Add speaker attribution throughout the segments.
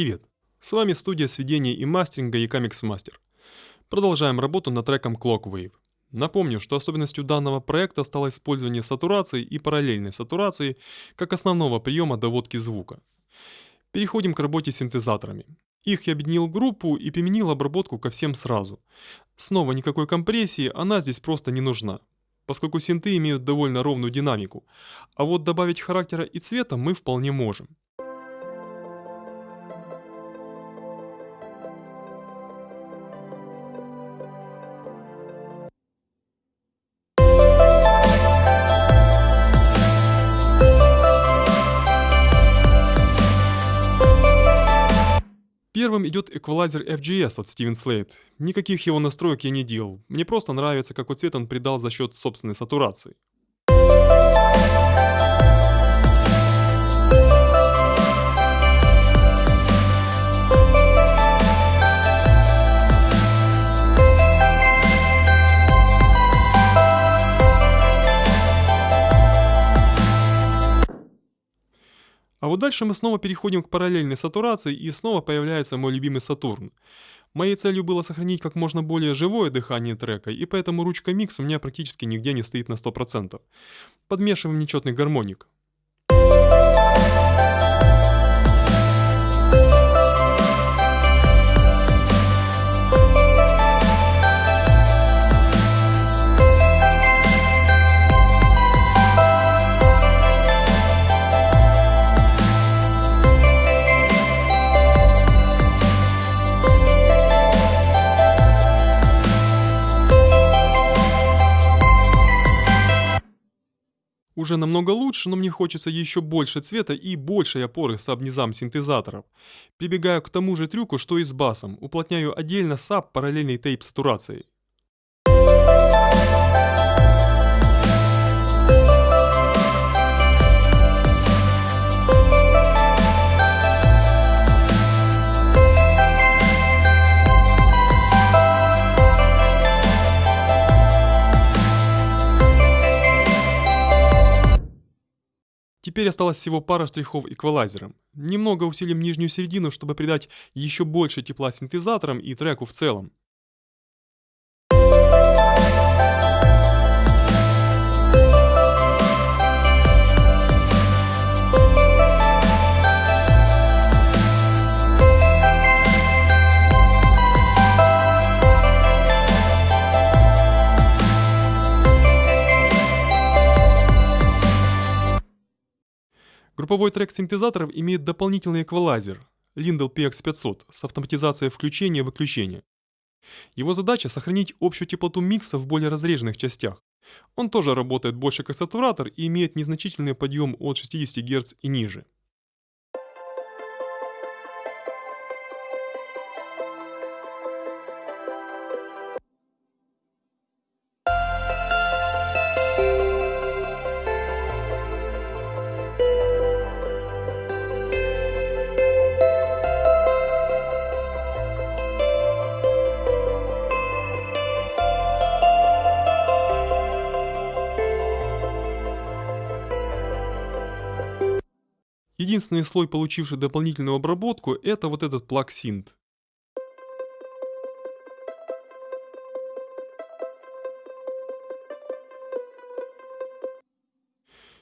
Speaker 1: Привет! С вами студия сведения и мастеринга Ecamix Master. Продолжаем работу над треком Clockwave. Напомню, что особенностью данного проекта стало использование сатурации и параллельной сатурации как основного приема доводки звука. Переходим к работе с синтезаторами. Их я объединил группу и применил обработку ко всем сразу. Снова никакой компрессии, она здесь просто не нужна, поскольку синты имеют довольно ровную динамику, а вот добавить характера и цвета мы вполне можем. Первым идет эквалайзер FGS от Steven Slate. Никаких его настроек я не делал. Мне просто нравится, какой цвет он придал за счет собственной сатурации. А вот дальше мы снова переходим к параллельной сатурации и снова появляется мой любимый Сатурн. Моей целью было сохранить как можно более живое дыхание трека, и поэтому ручка микс у меня практически нигде не стоит на 100%. Подмешиваем нечетный гармоник. Уже намного лучше, но мне хочется еще больше цвета и большей опоры саб-низам синтезаторов. Прибегаю к тому же трюку, что и с басом, уплотняю отдельно саб параллельной тейп сатурацией. Теперь осталось всего пара штрихов эквалайзером. Немного усилим нижнюю середину, чтобы придать еще больше тепла синтезаторам и треку в целом. Групповой трек синтезаторов имеет дополнительный эквалайзер Lindell PX500 с автоматизацией включения и выключения. Его задача сохранить общую теплоту микса в более разреженных частях. Он тоже работает больше как сатуратор и имеет незначительный подъем от 60 Гц и ниже. Единственный слой, получивший дополнительную обработку, это вот этот плаг синт.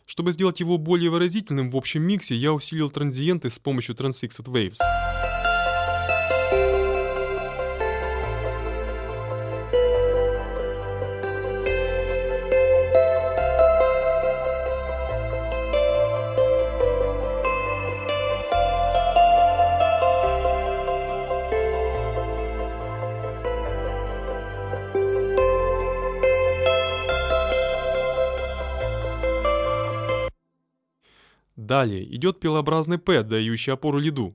Speaker 1: Чтобы сделать его более выразительным в общем миксе, я усилил транзиенты с помощью Transfixed Waves. Далее идет пилообразный П, дающий опору лиду.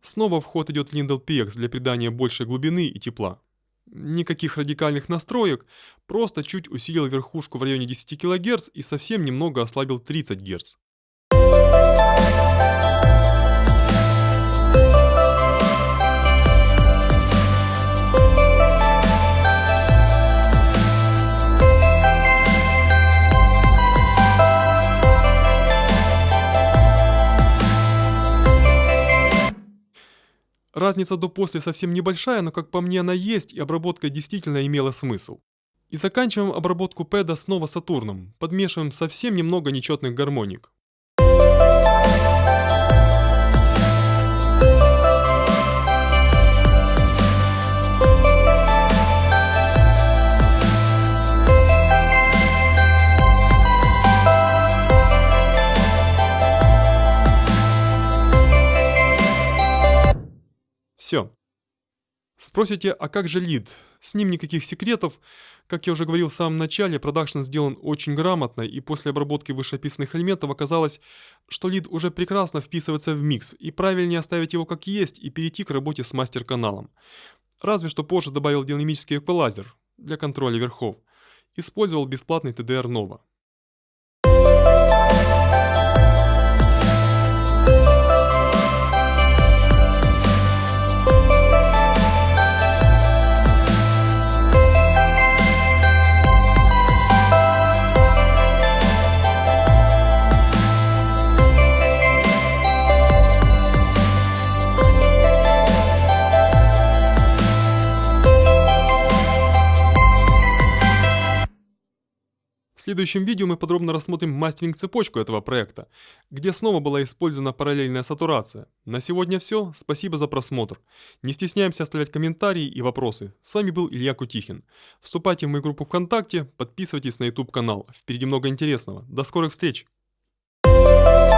Speaker 1: Снова в ход идет Lindell PX для придания большей глубины и тепла. Никаких радикальных настроек, просто чуть усилил верхушку в районе 10 кГц и совсем немного ослабил 30 Гц. Разница до после совсем небольшая, но как по мне она есть, и обработка действительно имела смысл. И заканчиваем обработку пэда снова Сатурном, подмешиваем совсем немного нечетных гармоник. Спросите, а как же лид? С ним никаких секретов. Как я уже говорил в самом начале, продакшн сделан очень грамотно, и после обработки вышеописанных элементов оказалось, что лид уже прекрасно вписывается в микс, и правильнее оставить его как есть и перейти к работе с мастер-каналом. Разве что позже добавил динамический эквалайзер для контроля верхов. Использовал бесплатный TDR Nova. Следующем видео мы подробно рассмотрим мастеринг-цепочку этого проекта, где снова была использована параллельная сатурация. На сегодня все, спасибо за просмотр. Не стесняемся оставлять комментарии и вопросы. С вами был Илья Кутихин. Вступайте в мою группу ВКонтакте, подписывайтесь на YouTube канал. Впереди много интересного. До скорых встреч! Thank you